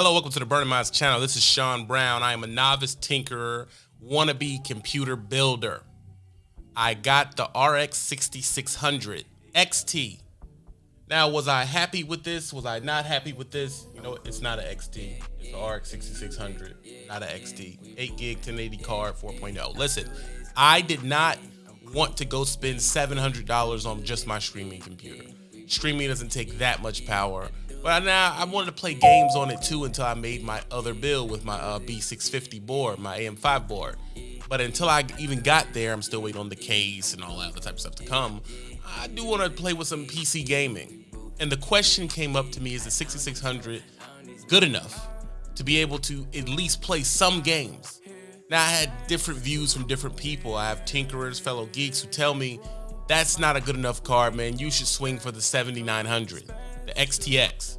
Hello, welcome to the Burning Minds channel. This is Sean Brown. I am a novice tinkerer, wannabe computer builder. I got the RX 6600 XT. Now, was I happy with this? Was I not happy with this? You know, it's not an XT. It's the RX 6600, not an XT. 8 gig 1080 card 4.0. Listen, I did not want to go spend $700 on just my streaming computer. Streaming doesn't take that much power. But now I wanted to play games on it too until I made my other build with my uh, B650 board, my AM5 board. But until I even got there, I'm still waiting on the case and all that other type of stuff to come. I do want to play with some PC gaming. And the question came up to me is the 6600 good enough to be able to at least play some games? Now, I had different views from different people. I have tinkerers, fellow geeks who tell me that's not a good enough card, man. You should swing for the 7900 the XTX.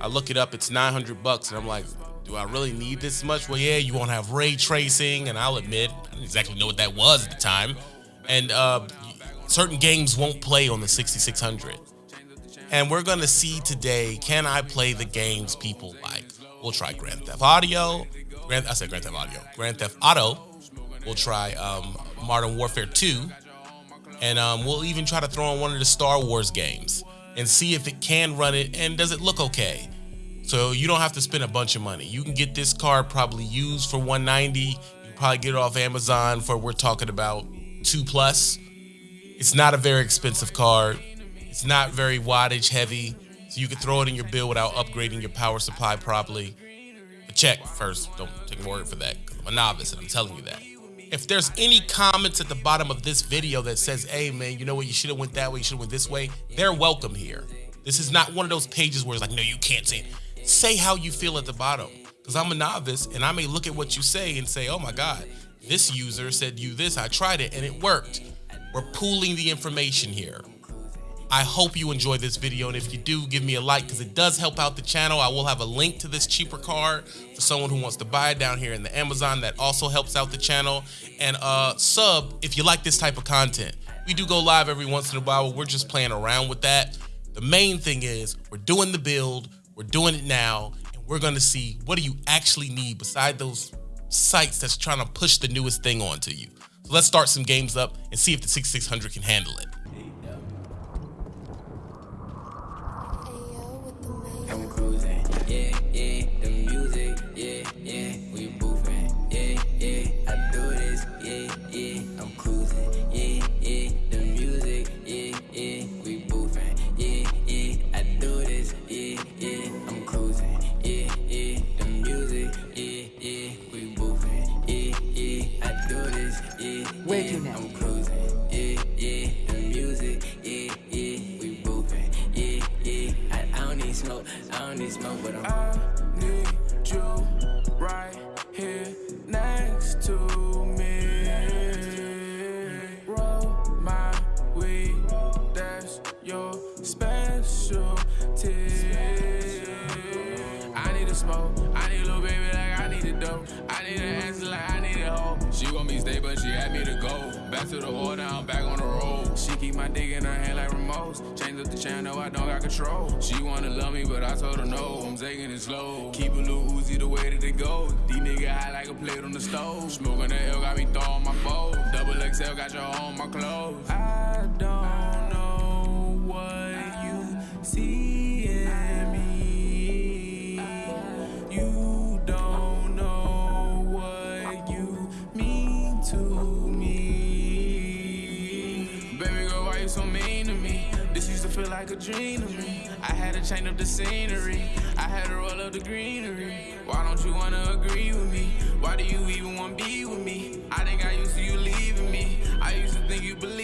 I look it up, it's 900 bucks, and I'm like, do I really need this much? Well, yeah, you won't have ray tracing, and I'll admit, I didn't exactly know what that was at the time. And uh, certain games won't play on the 6600. And we're gonna see today, can I play the games people like? We'll try Grand Theft Audio. Grand, I said Grand Theft Audio. Grand Theft Auto. We'll try um, Modern Warfare 2. And um, we'll even try to throw in one of the Star Wars games and see if it can run it and does it look okay. So you don't have to spend a bunch of money. You can get this card probably used for 190. You probably get it off Amazon for we're talking about two plus. It's not a very expensive card. It's not very wattage heavy, so you can throw it in your build without upgrading your power supply properly. But check first. Don't take my word for that. I'm a novice, and I'm telling you that if there's any comments at the bottom of this video that says, hey man, you know what, you should have went that way, you should have went this way, they're welcome here. This is not one of those pages where it's like, no, you can't say it. Say how you feel at the bottom. Because I'm a novice and I may look at what you say and say, oh my God, this user said you this, I tried it and it worked. We're pooling the information here. I hope you enjoy this video and if you do give me a like because it does help out the channel. I will have a link to this cheaper card for someone who wants to buy it down here in the Amazon. That also helps out the channel. And uh sub if you like this type of content. We do go live every once in a while. We're just playing around with that. The main thing is we're doing the build we're doing it now and we're going to see what do you actually need beside those sites that's trying to push the newest thing onto you. So let's start some games up and see if the 6600 can handle it smoke. I need you right here next to me. Roll my weed, that's your specialty. I need a smoke, I need a little baby like I need a dope. I need an answer like I need a hoe. She want me stay, but she had me to go. Back to the order, I'm back on the road. Keep my dick in her hand like remotes. Change up the channel, I don't got control. She wanna love me, but I told her no. I'm taking it slow. Keep a little Uzi the way that it go. These niggas high like a plate on the stove. Smoking the L got me throwing my bowl. Double XL got your on my clothes. I don't feel like a dream to me. I had to change up the scenery. I had to roll up the greenery. Why don't you wanna agree with me? Why do you even wanna be with me? I think I used to you leaving me. I used to think you believe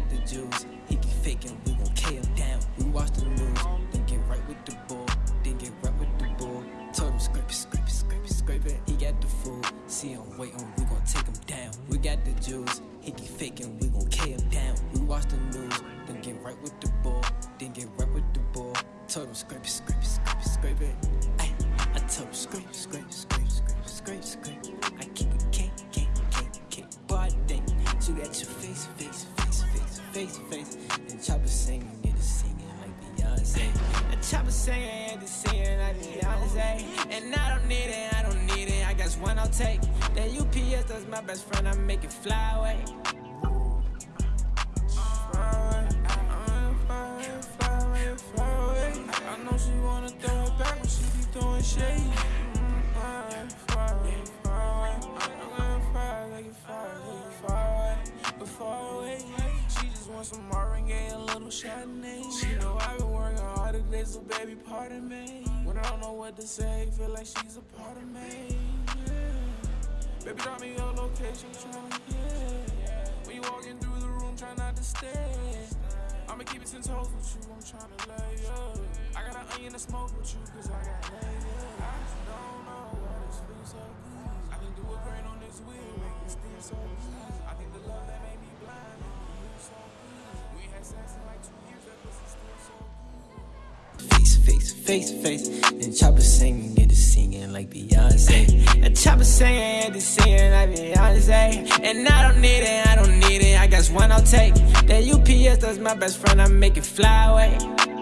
got the juice. He keep faking, we gon' K him down. We watch the news, then get right with the bull, then get right with the bull. Told him scrape it, scrape it, scrape it, scrape it. He got the food, see him waiting, we gon' take him down. We got the juice, he keep faking, we gon' K him down. We watch the news, then get right with the bull, then get right with the bull. Told him scrape it, scrape it, scrape it, scrape it. Ay, I told him scrape, scrape, scrape, scrape, scrape, scrape. I keep it K, K, K, K, body. Shoot at your face, face, face, face, face, face. And chopper singing, it singing like Beyonce. And chopper singing, get it singing like Beyonce. And I don't need it, I don't need it. I guess one I'll take. That UPS, that's my best friend. I make it fly away. Some Marvin a little Chardonnay. She know I've been working hard today, so baby, pardon me. When I don't know what to say, feel like she's a part of me. Yeah. Baby, drop me your location, tryna, yeah. When you walking through the room, try not to stare. I'ma keep it ten toes with you, I'm tryna lay up. I got an onion to smoke with you, cause I got laid. I just don't know why this feels so good. I can do a grain on this wheel, make it still so good. Face, to face. And chopper singing, get it singing like Beyonce. And chopper singing, get it singing like Beyonce. And I don't need it, I don't need it. I guess one I'll take. That UPS, that's my best friend. I make it fly away.